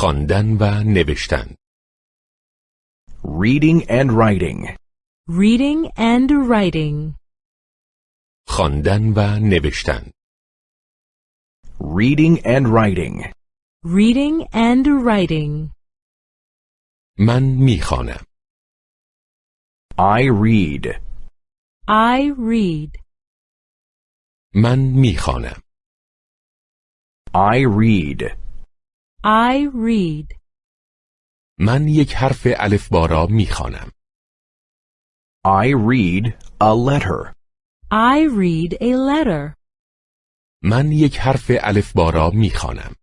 خواندن و نوشتن Reading and writing. Reading and writing. خواندن و نوشتن Reading and writing. Reading and writing. من میخوانم I read. I read. من میخوانم I read. I read. من یک حرف الفبا را می‌خوانم I read a letter. I read a letter. من یک حرف الفبا را می‌خوانم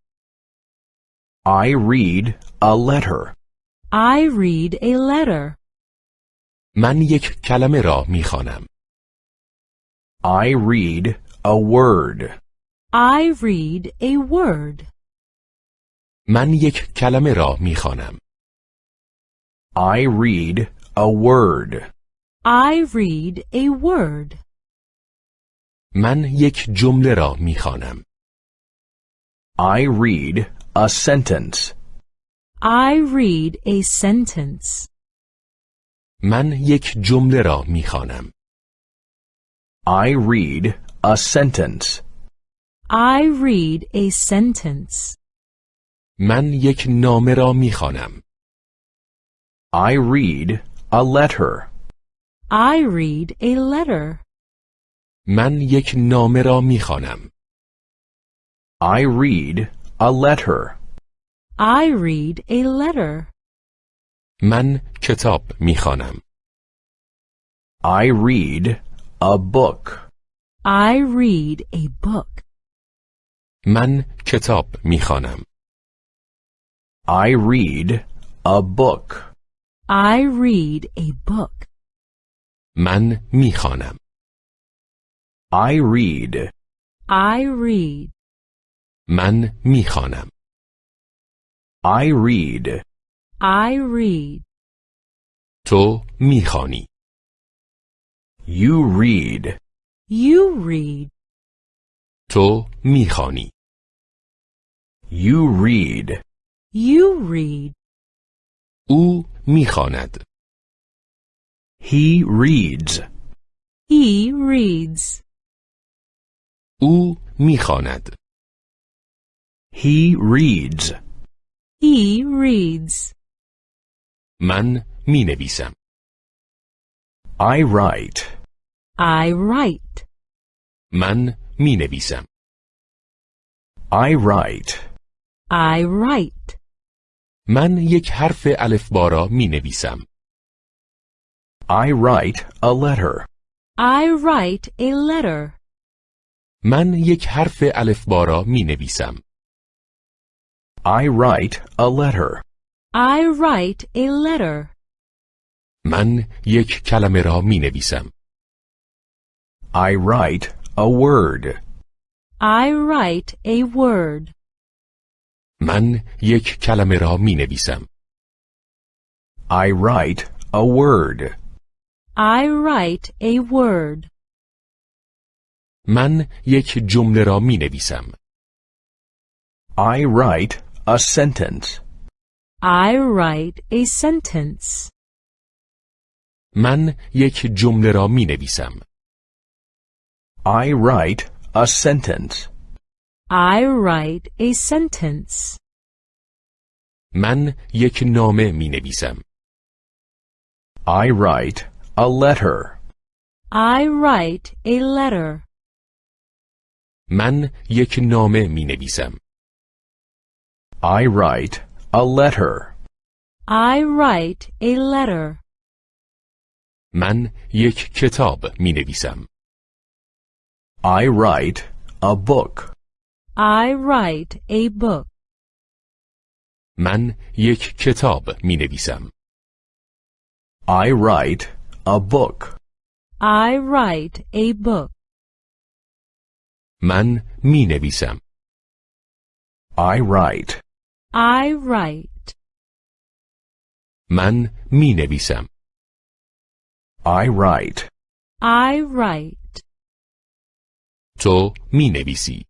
I read a letter. I read a letter. من یک کلمه را می‌خوانم I read a word. I read a word. من یک کلمه را می‌خوانم I read a word. I read a word. من یک جمله را می‌خوانم I read a sentence. I read a sentence. من یک جمله را می‌خوانم I read a sentence. I read a sentence. من یک نامه را می‌خوانم I read a letter. I read a letter. من یک نامه را می‌خوانم I read a letter. I read a letter. من کتاب می‌خوانم I read a book. I read a book. من کتاب می‌خوانم I read a book. I read a book. من میخوانم I read. I read. من میخوانم I read. I read. تو میخوانی You read. You read. تو میخوانی You read. You read. او میخواند He reads. He reads. او میخواند He reads. He reads. من مینویسم I write. I write. من مینویسم I write. I write. من یک حرف الفبا را می‌نویسم I write a letter. I write a letter. من یک حرف الفبا را می‌نویسم I write a letter. I write a letter. من یک کلمه را می‌نویسم I write a word. I write a word. من یک کلمه را می‌نویسم I write a word. I write a word. من یک جمله را می‌نویسم I write a sentence. I write a sentence. من یک جمله را می‌نویسم I write a sentence. I write a sentence. من یک نامه مینویسم I write a letter. I write a letter. من یک نامه مینویسم I write a letter. I write a letter. من یک کتاب مینویسم I write a book. I write a book. من یک کتاب مینویسم I write a book. I write a book. من مینویسم I write. I write. من مینویسم I write. I write. تو مینویسی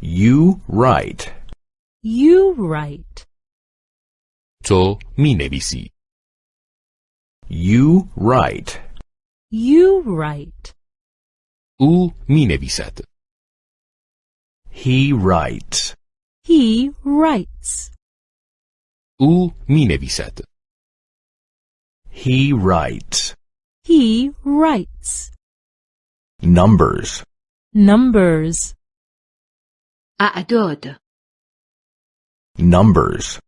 You write. You write. تو می نویسی. You write. You write. او می نویسد. He writes. He writes. او می نویسد. He writes. He writes. Numbers. Numbers. اعداد Numbers.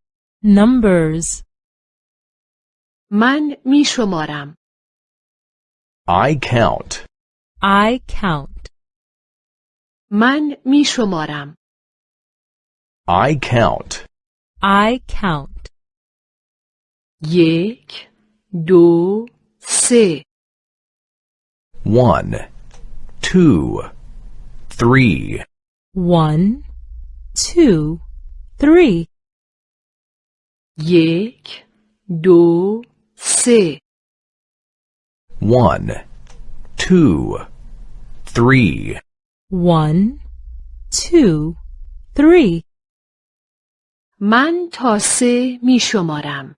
Numbers. من می شمارم I count. I count. من می شمارم I count. I count. یک دو سه One, two, three, One, two, three. یک دو سه one, two, three, One, two, three. من تا سه می شمارم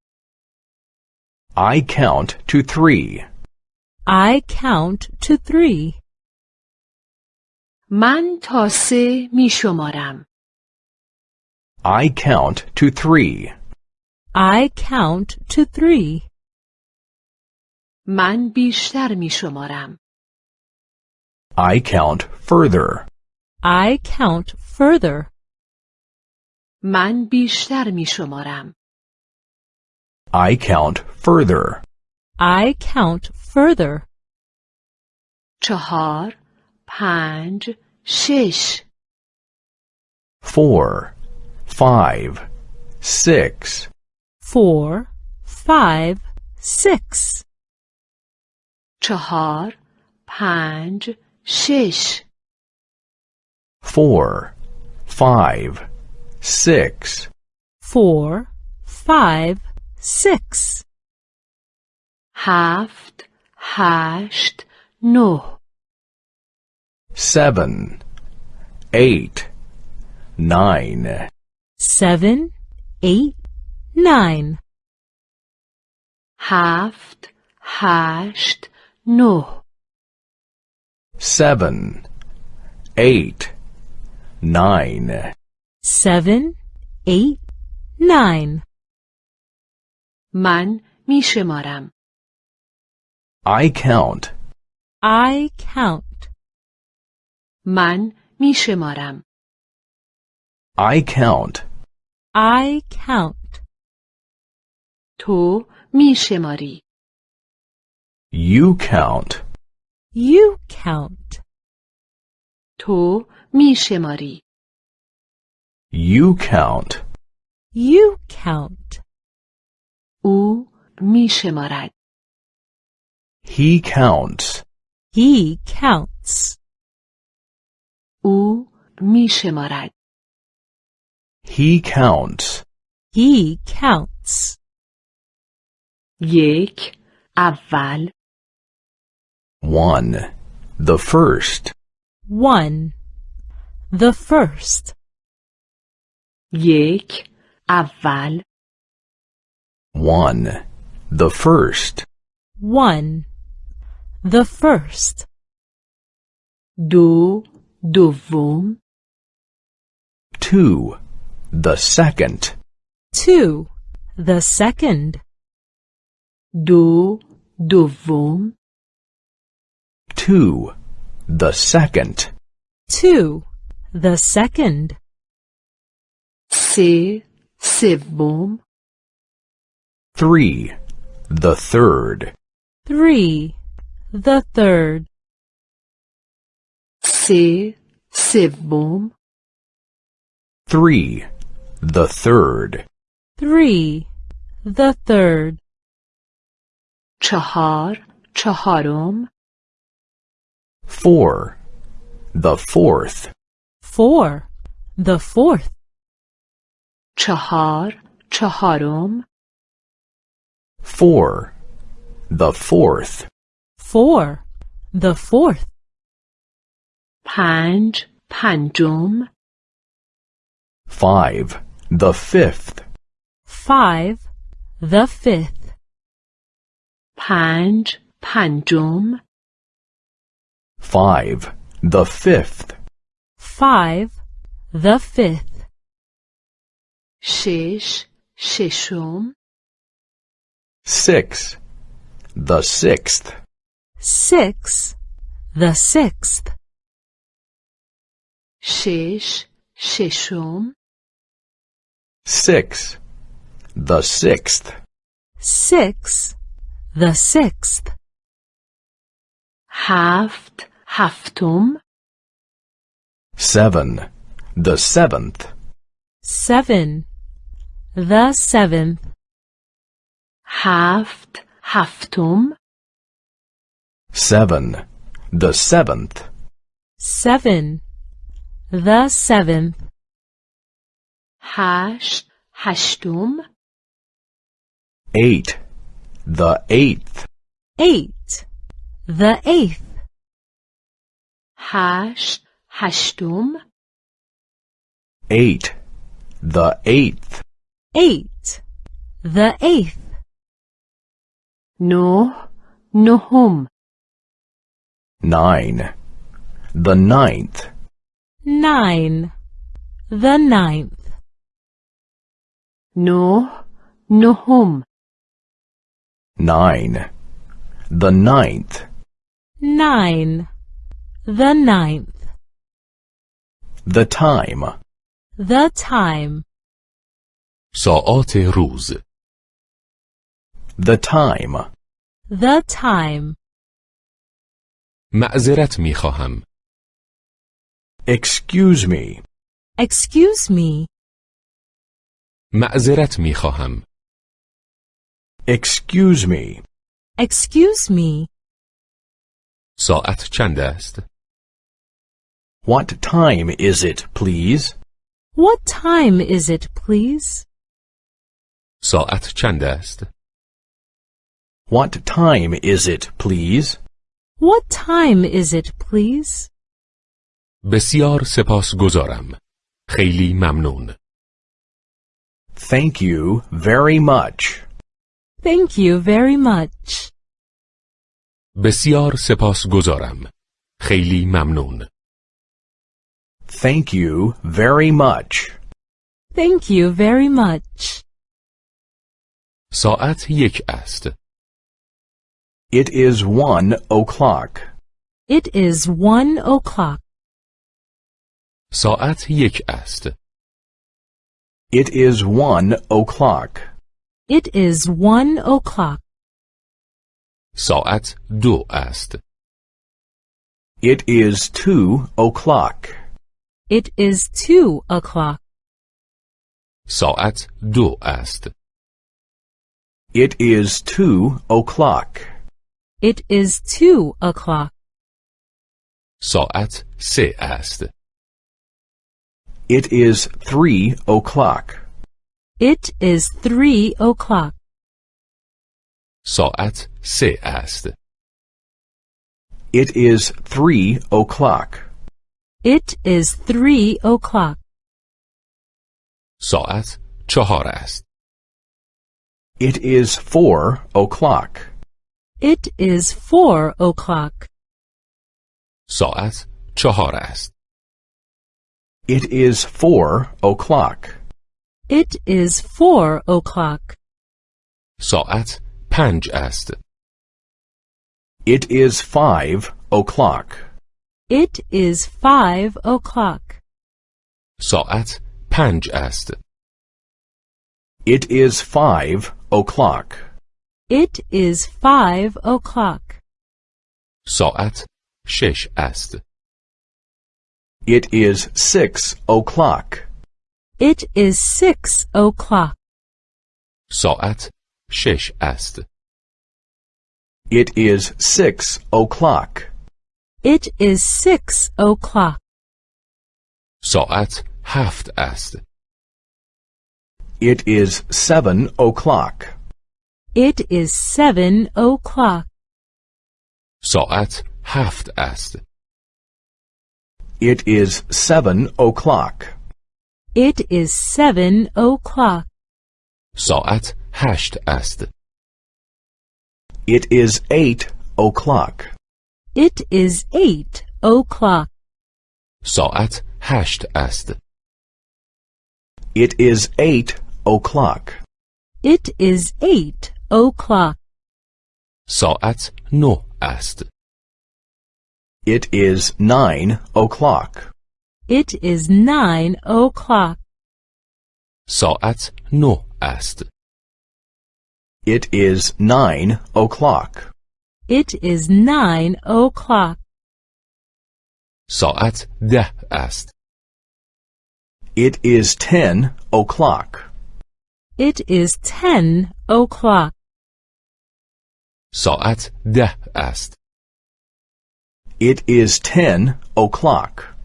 I count to three. I count to three. من تا سه می شمارم I count to three. I count to three. من بیشتر می شمارم I count further. I count further. من بیشتر می شمارم I count further. I count further. چهار پنج شش Four, five, six, Four, five, six. چهار پنج شش four, five, six, Four, five, six. هفت هشت نه seven, eight, nine, Seven, eight, nine. هفت هشت نه seven, eight, nine, Seven, eight, nine. من می شمارم I count. I count. من می شمارم I count. I count. تو می شماری You count. You count. تو می شماری You count. You count. او می شمارد He counts. He counts. او می شمارد He counts. He counts. یک اول One. The first. One. The first. یک اول One. The first. One. The first. دو دوم Two. The second. Two. The second. دو دوم Two. The second. Two. The second. سه سوم Three. The third. Three. The third. سه سوم Three. The third. Three. The third. چهار چهارم Four. The fourth. Four. The fourth. چهار چهارم Four. The fourth. Four. The fourth. پنج پنجم Five. the fifth, five, the fifth, پنج پنجم five, the fifth, five, the fifth, شش ششم six, the sixth, six, the sixth, شش ششم six, the sixth, six, the sixth, هفت هفتم seven, the seventh, seven, the seventh, هفت هفتم seven, the seventh, seven, the seventh, هشت هشتم eight, the eighth, eight, the eighth, هشت هشتم eight, the eighth, eight, the eighth, نه نهم nine, the ninth, nine, the ninth, نه نهم nine, the ninth, nine, the ninth, the time, the time, ساعات روز the time, the time, معذرت می خواهم excuse me, excuse me, معذرت می خواهم excuse me, excuse me, ساعت چند است what time is it, please? what time is it, please? ساعت چند است What time is it, please? What time is it, please? بسیار سپاسگزارم خیلی ممنون Thank you very much. Thank you very much. بسیار سپاسگزارم خیلی ممنون Thank you very much. Thank you very much. ساعت یک است It is one o'clock. It is one o'clock. ساعت یک است It is one o'clock. It is one o'clock. ساعت دو است It is two o'clock. It is two o'clock. ساعت دو است It is two o'clock. It is two o'clock. ساعت سه است It is three o'clock. It is three o'clock. ساعت سه است It is three o'clock. It is three o'clock. ساعت چهار است It is four o'clock. It is four o'clock. ساعت چهار است It is four o'clock. It is four o'clock. ساعت پنج است It is five o'clock. It is five o'clock. ساعت پنج است It is five o'clock. It is five o'clock. ساعت شش است It is six o'clock. It is six o'clock. ساعت شش است It is six o'clock. It is six o'clock. ساعت هفت است It is seven o'clock. It is seven o'clock. ساعت هفت است It is seven o'clock. It is seven o'clock. ساعت هشت است. It is eight o'clock. It is eight o'clock. ساعت هشت است. It is eight o'clock. It is eight o'clock. ساعت نه است. It is nine o'clock. It is nine o'clock. ساعت نه است. It is nine o'clock. It is nine o'clock. ساعت ده است. It is ten o'clock. It is ten o'clock. ساعت ده است. It is ten o'clock.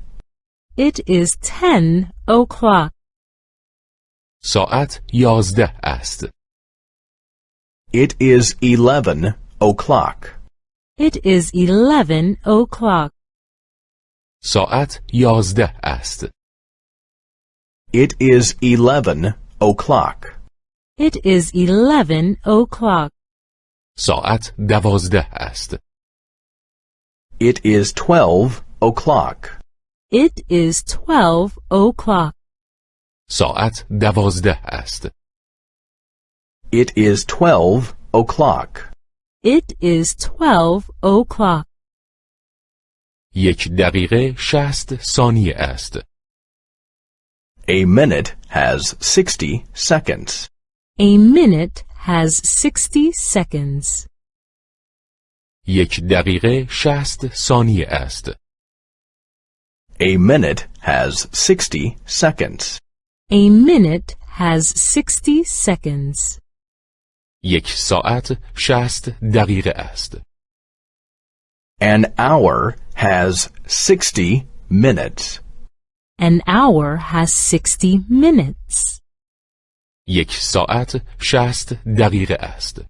It is ten o'clock. ساعت یازده است. It is eleven o'clock. It is eleven o'clock. ساعت یازده است. It is eleven o'clock. It is eleven o'clock. ساعت دوازده است. It is twelve o'clock. It is twelve o'clock. ساعت دوازده است. It is twelve o'clock. It is twelve o'clock. یک دقیقه شست ثانیه است. A minute has sixty seconds. A minute has sixty seconds. یک دقیقه شست ثانیه است. A minute has sixty seconds. A minute has sixty seconds. یک ساعت شست دقیقه است. An hour has sixty minutes. An hour has sixty minutes. یک ساعت شست دقیقه است.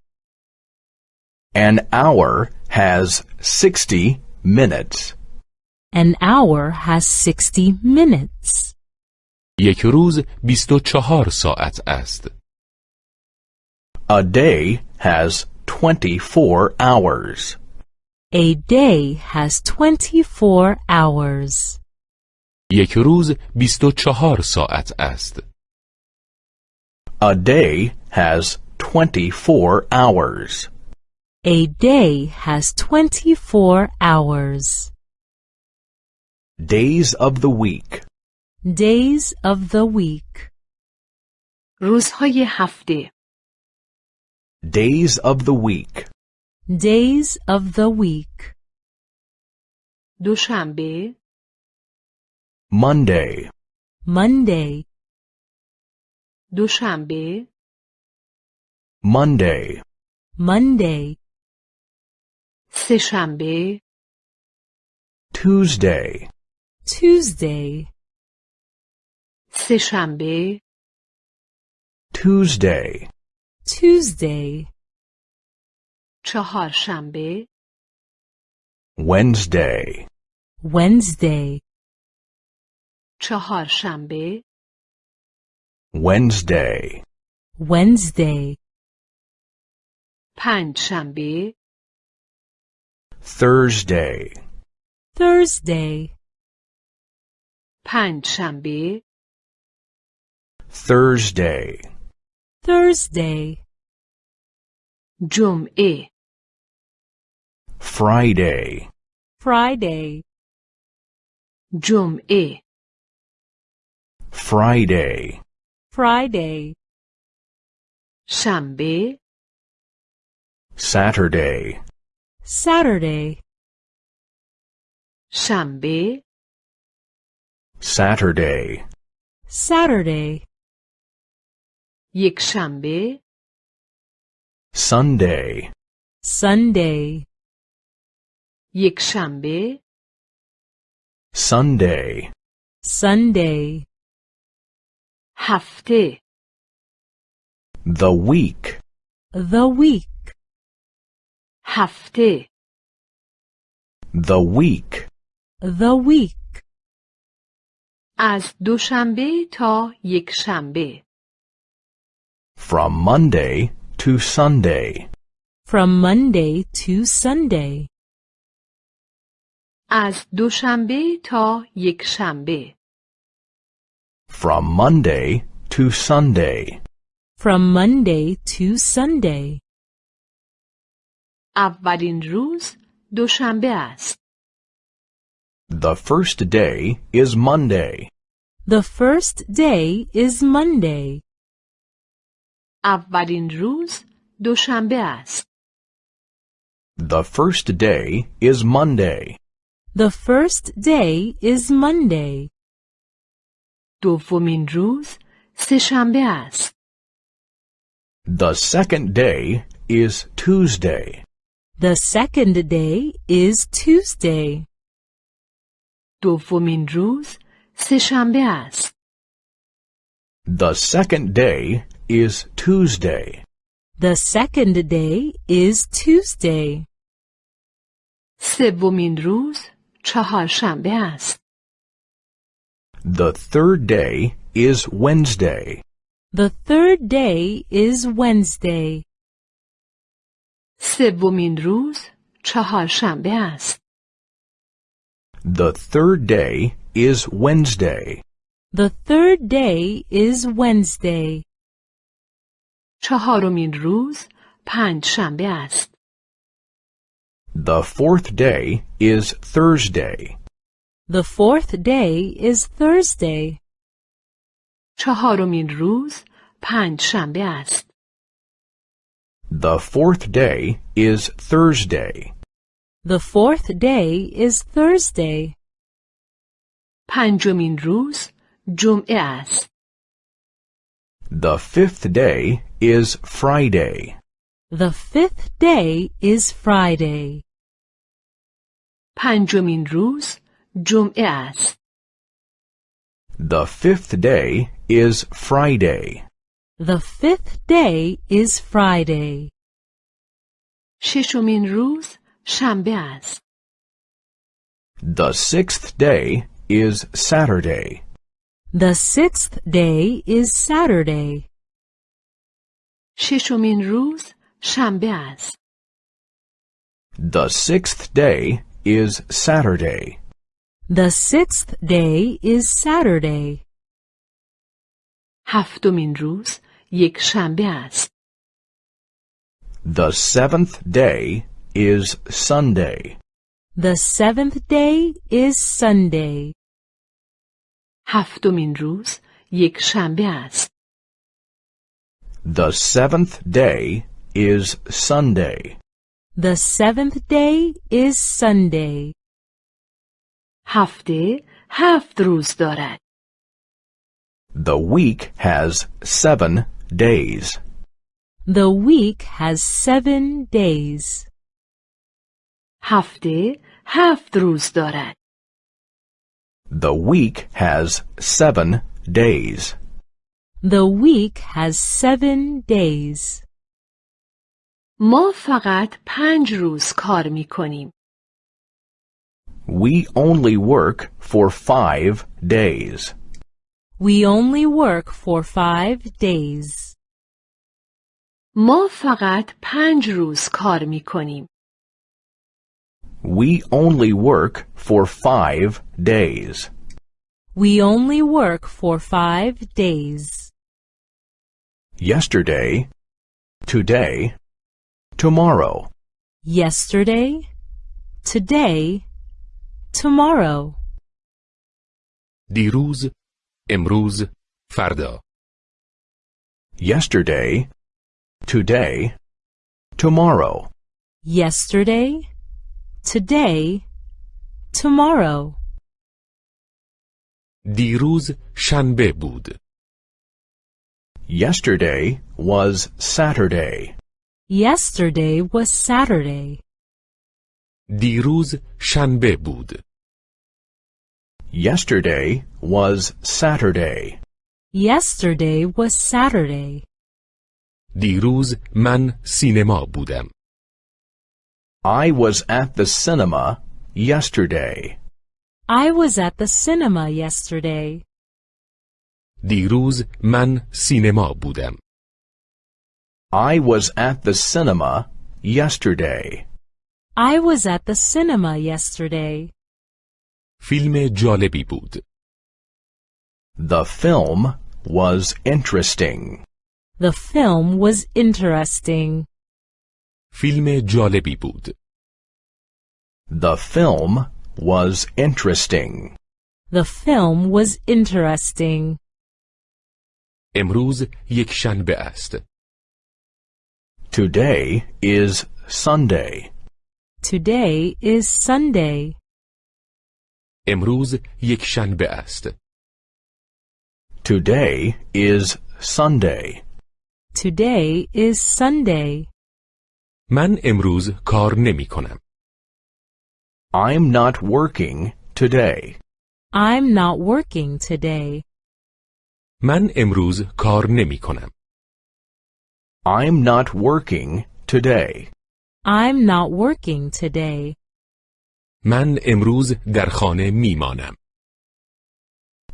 An hour has sixty minutes. An hour has sixty minutes. یک روز بیست و چهار ساعت است. A day has twenty-four hours. A day has twenty-four hours. یک روز بیست و چهار ساعت است. A day has twenty-four hours. A day has twenty-four hours. Days of the week. Days of the week. روزهای هفته Days of the week. Days of the week. دوشنبه Monday. Monday, دوشنبه Monday. Monday, سهشنبه Tuesday. Tuesday, سهشنبه Tuesday. Tuesday, چهارشنبه Wednesday. Wednesday, چهارشنبه Wednesday. Wednesday, پنجشنبه Thursday. Thursday, پنجشنبه Thursday. Thursday, جمعه Friday. Friday, جمعه Friday. Friday, شنبه Saturday. Saturday, شنبه Saturday. Saturday, یک شنبه Sunday. Sunday, یک شنبه Sunday. Sunday, هفته The week. the week, هفته The week. the week, از دوشنبه تا یک شنبه From Monday to Sunday. From Monday to Sunday. از دوشنبه تا یک شنبه From Monday to Sunday. From Monday to Sunday. اولین روز دوشنبه است The first day is Monday. The first day is Monday. اولین روز دوشنبه است The first day is Monday. The first day is Monday. دومین روز سهشنبه است The second day is Tuesday. The second day is Tuesday. دومین روز سهشنبه است The second day is Tuesday. The second day is Tuesday. سومین روز چهارشنبه است The third day is Wednesday. The third day is Wednesday. سومین روز چهارشنبه است The third day is Wednesday. The third day is Wednesday. چهارمین روز پنج شنبه است The fourth day is Thursday. The fourth day is Thursday. چهارمین روز پنج شنبه است The fourth day is Thursday. The fourth day is Thursday. پنجمین روز جمعه است The fifth day is Friday. The fifth day is Friday. پنجمین روز جمعه است The fifth day is Friday. The fifth day is Friday. ششمین روز شنبه است The sixth day is Saturday. The sixth day is Saturday. ششمین روز شنبه است The sixth day is Saturday. The sixth day is Saturday. هفتمین روز یک شنبه است The seventh day is Sunday. The seventh day is Sunday. هفتمین روز یک شنبه است The seventh day is Sunday. The seventh day is Sunday. هفته هفت روز دارد The week has seven days. The week has seven days. هفته هفت روز دارد The week has seven days. The week has seven days. ما فقط پنج روز کار می کنیم We only work for five days. We only work for five days. ما فقط پنج روز کار می کنیم We only work for five days. We only work for five days. Yesterday, today, tomorrow. Yesterday, today, tomorrow. دیروز، امروز، فردا. Yesterday, today, tomorrow. Yesterday, today, tomorrow. دیروز شنبه بود. Yesterday was Saturday. Yesterday was Saturday. دیروز شنبه بود. Yesterday was Saturday. Yesterday was Saturday. دیروز من سینما بودم. I was at the cinema yesterday. I was at the cinema yesterday. دیروز من سینما بودم. I was at the cinema yesterday. I was at the cinema yesterday. فیلم جالبی بود. The film was interesting. The film was interesting. فیلم جالبی بود. The film was interesting. The film was interesting. امروز یک شنبه است. Today is Sunday. Today is Sunday. امروز یک شنبه است. Today is Sunday. Today is Sunday. من امروز کار نمی کنم. I'm not working today. I'm not working today. من امروز کار نمی کنم. I'm not working today. I'm not working today. من امروز در خانه می مانم.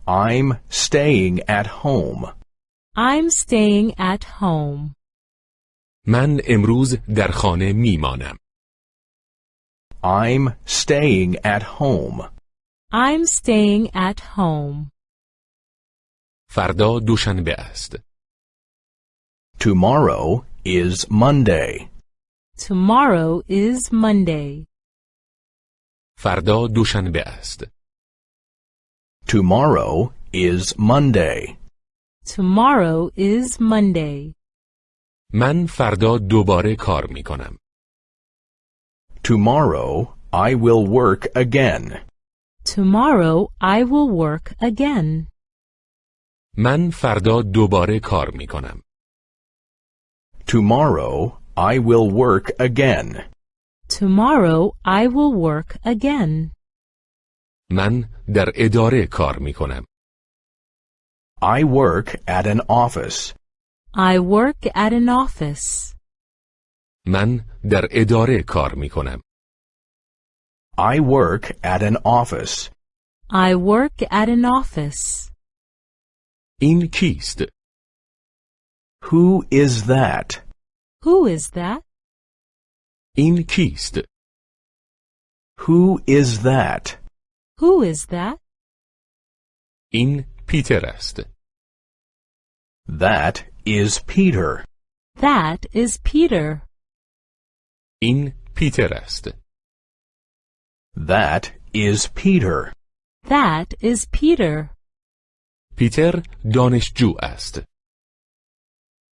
I'm staying at home. I'm staying at home. من امروز در خانه می مانم. I'm staying at home. I'm staying at home. فردا دوشنبه است. Tomorrow is Monday. Tomorrow is Monday. فردا دوشنبه است. Tomorrow is Monday. Tomorrow is Monday. من فردا دوباره کار می کنم. Tomorrow I will work again. Tomorrow I will work again. من فردا دوباره کار می کنم. Tomorrow I will work again. Tomorrow I will work again. من در اداره کار می کنم. I work at an office. I work at an office. من در اداره کار می کنم. I work at an office. I work at an office. این کیست؟ Who is that? Who is that? In Kist. Who is that? Who is that? In Peter est. That is Peter. That is Peter. In Peter est. That is Peter. That is Peter. Peter donish est.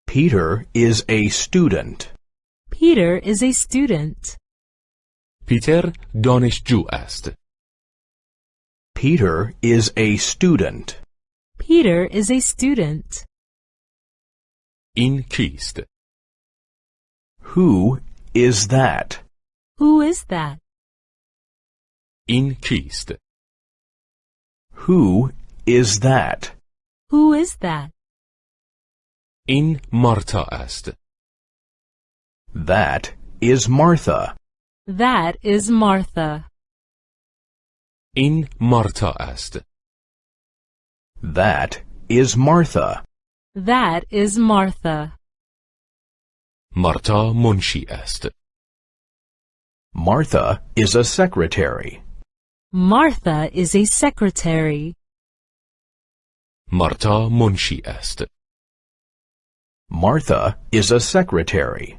Peter is a student. Peter is a student. پیتر دانشجو است. Peter is a student. Peter is a student. این کیست؟ Who is that? Who is that? این کیست؟ Who is that? Who is that? این مارتا است. That is Martha. That is Martha. این مارتا است. That is Martha. That is Martha. مارتا منشی است. Martha is a secretary. Martha is a secretary. مارتا منشی است. Martha is a secretary.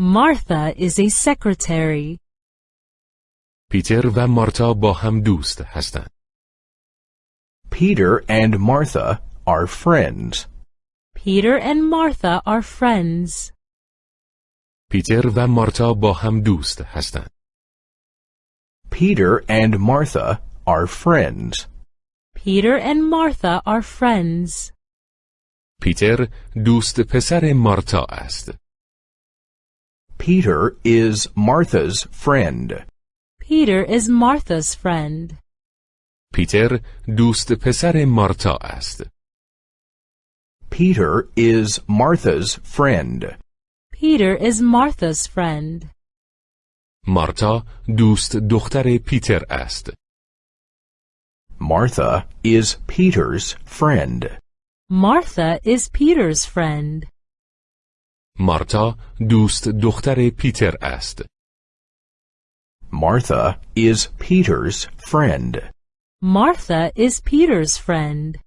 Martha is a secretary. پیتر و مارتا با هم دوست هستند. Peter and Martha are friends. Peter and Martha are friends. پیتر و مارتا با هم دوست هستند. Peter and Martha are friends. Peter and Martha are friends. پیتر دوست پسر مارتا است. Peter is Martha's friend. Peter is Martha's friend. پیتر دوست پسر مارتا است. Peter is Martha's friend. Peter is Martha's friend. مارتا دوست دختر پیتر است. Martha is Peter's friend. Martha is Peter's friend. مارتا دوست دختر پیتر است. Martha is Peter's friend. Martha is Peter's friend.